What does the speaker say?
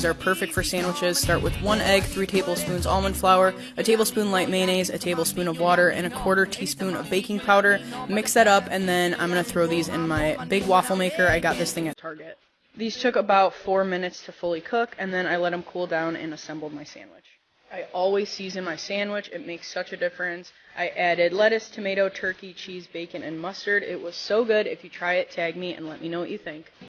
These are perfect for sandwiches. Start with one egg, three tablespoons almond flour, a tablespoon light mayonnaise, a tablespoon of water, and a quarter teaspoon of baking powder. Mix that up, and then I'm gonna throw these in my big waffle maker. I got this thing at Target. These took about four minutes to fully cook, and then I let them cool down and assembled my sandwich. I always season my sandwich. It makes such a difference. I added lettuce, tomato, turkey, cheese, bacon, and mustard. It was so good. If you try it, tag me and let me know what you think.